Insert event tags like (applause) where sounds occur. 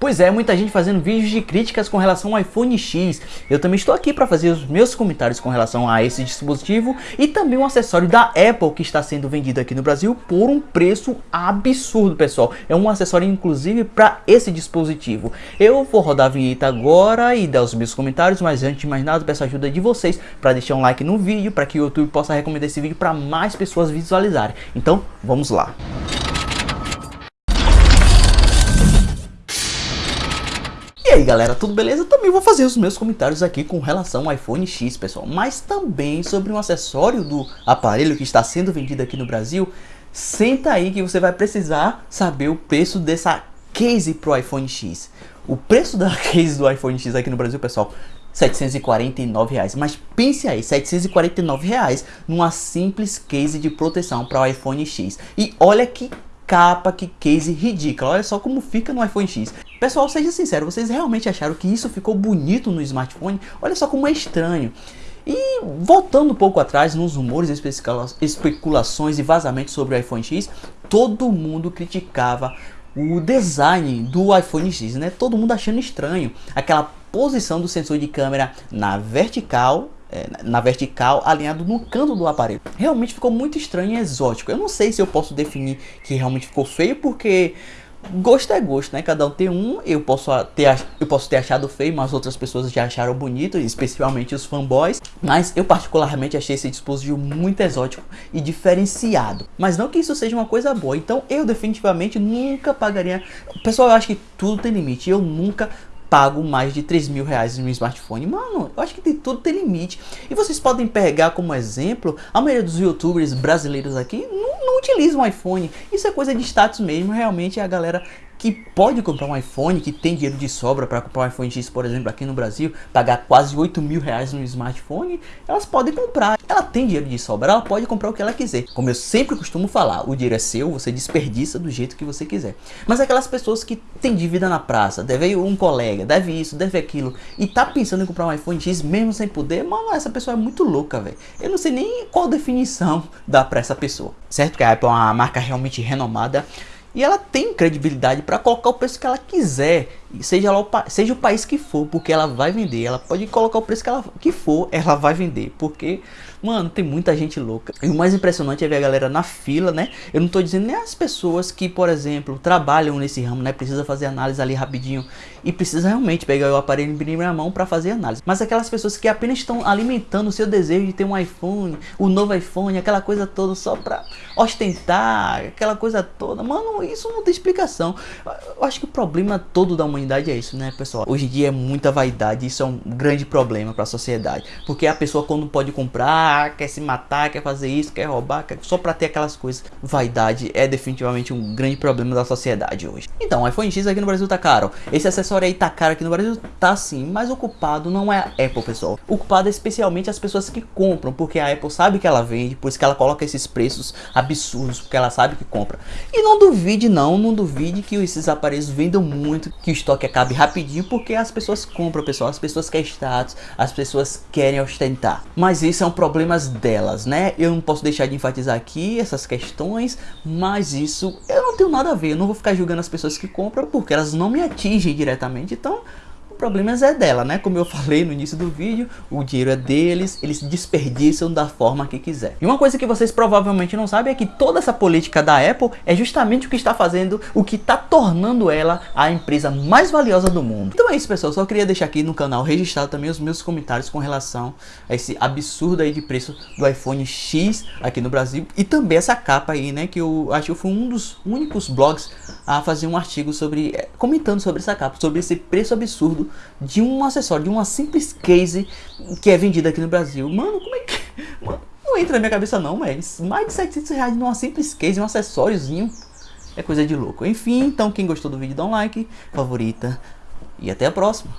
Pois é, muita gente fazendo vídeos de críticas com relação ao iPhone X. Eu também estou aqui para fazer os meus comentários com relação a esse dispositivo e também um acessório da Apple que está sendo vendido aqui no Brasil por um preço absurdo, pessoal. É um acessório inclusive para esse dispositivo. Eu vou rodar a vinheta agora e dar os meus comentários, mas antes de mais nada, peço a ajuda de vocês para deixar um like no vídeo para que o YouTube possa recomendar esse vídeo para mais pessoas visualizarem. Então, vamos lá. Aí galera, tudo beleza? Também vou fazer os meus comentários aqui com relação ao iPhone X, pessoal. Mas também sobre um acessório do aparelho que está sendo vendido aqui no Brasil. Senta aí que você vai precisar saber o preço dessa case pro iPhone X. O preço da (laughs) case do iPhone X aqui no Brasil, pessoal, 749 reais. Mas pense aí, 749 reais numa simples case de proteção para o iPhone X. E olha que capa, que case ridícula. Olha só como fica no iPhone X. Pessoal, seja sincero, vocês realmente acharam que isso ficou bonito no smartphone? Olha só como é estranho. E voltando um pouco atrás nos rumores, especulações e vazamentos sobre o iPhone X, todo mundo criticava o design do iPhone X, né? Todo mundo achando estranho aquela posição do sensor de câmera na vertical na vertical, alinhado no canto do aparelho. Realmente ficou muito estranho e exótico. Eu não sei se eu posso definir que realmente ficou feio, porque gosto é gosto, né? Cada um tem um. Eu posso ter, eu posso ter achado feio, mas outras pessoas já acharam bonito, especialmente os fanboys. Mas eu particularmente achei esse dispositivo muito exótico e diferenciado. Mas não que isso seja uma coisa boa. Então eu definitivamente nunca pagaria. Pessoal, eu acho que tudo tem limite. Eu nunca pago mais de 3 mil reais no smartphone. Mano, eu acho que tem, tudo tem limite. E vocês podem pegar como exemplo, a maioria dos youtubers brasileiros aqui não, não utilizam iPhone. Isso é coisa de status mesmo, realmente a galera que pode comprar um iPhone, que tem dinheiro de sobra para comprar um iPhone X, por exemplo, aqui no Brasil, pagar quase 8 mil reais no smartphone, elas podem comprar. Ela tem dinheiro de sobra, ela pode comprar o que ela quiser. Como eu sempre costumo falar, o dinheiro é seu, você desperdiça do jeito que você quiser. Mas aquelas pessoas que têm dívida na praça, deve um colega, deve isso, deve aquilo, e tá pensando em comprar um iPhone X mesmo sem poder, mano, essa pessoa é muito louca, velho. Eu não sei nem qual definição (laughs) dá para essa pessoa. Certo que a Apple é uma marca realmente renomada, e ela tem credibilidade para colocar o preço que ela quiser, seja, o, seja o país que for, porque ela vai vender. Ela pode colocar o preço que, ela, que for, ela vai vender, porque Mano, tem muita gente louca. E o mais impressionante é ver a galera na fila, né? Eu não tô dizendo nem as pessoas que, por exemplo, trabalham nesse ramo, né? Precisa fazer análise ali rapidinho e precisa realmente pegar o aparelho em primeira mão para fazer análise. Mas aquelas pessoas que apenas estão alimentando o seu desejo de ter um iPhone, o novo iPhone, aquela coisa toda só pra ostentar, aquela coisa toda. Mano, isso não tem explicação. Eu acho que o problema todo da humanidade é isso, né, pessoal? Hoje em dia é muita vaidade, isso é um grande problema para a sociedade. Porque a pessoa quando pode comprar quer se matar, quer fazer isso, quer roubar, quer... só para ter aquelas coisas. Vaidade é definitivamente um grande problema da sociedade hoje. Então, o iPhone X aqui no Brasil tá caro. Esse acessório aí tá caro aqui no Brasil? Tá sim, mas o culpado não é a Apple, pessoal. O culpado é especialmente as pessoas que compram, porque a Apple sabe que ela vende, por isso que ela coloca esses preços absurdos, porque ela sabe que compra. E não duvide não, não duvide que esses aparelhos vendam muito, que o estoque acabe rapidinho, porque as pessoas compram, pessoal. As pessoas querem status, as pessoas querem ostentar. Mas isso é um problema problemas delas, né? Eu não posso deixar de enfatizar aqui essas questões, mas isso eu não tenho nada a ver. Eu não vou ficar julgando as pessoas que compram porque elas não me atingem diretamente. Então, problemas é dela, né? Como eu falei no início do vídeo, o dinheiro é deles, eles desperdiçam da forma que quiser. E uma coisa que vocês provavelmente não sabem é que toda essa política da Apple é justamente o que está fazendo, o que está tornando ela a empresa mais valiosa do mundo. Então é isso, pessoal. Só queria deixar aqui no canal registrado também os meus comentários com relação a esse absurdo aí de preço do iPhone X aqui no Brasil e também essa capa aí, né? Que eu acho que foi um dos únicos blogs a fazer um artigo sobre, eh, comentando sobre essa capa, sobre esse preço absurdo de um acessório, de uma simples case que é vendida aqui no Brasil. Mano, como é que... Mano, não entra na minha cabeça não, mas mais de 700 reais numa simples case, um acessóriozinho. É coisa de louco. Enfim, então quem gostou do vídeo dá um like, favorita e até a próxima.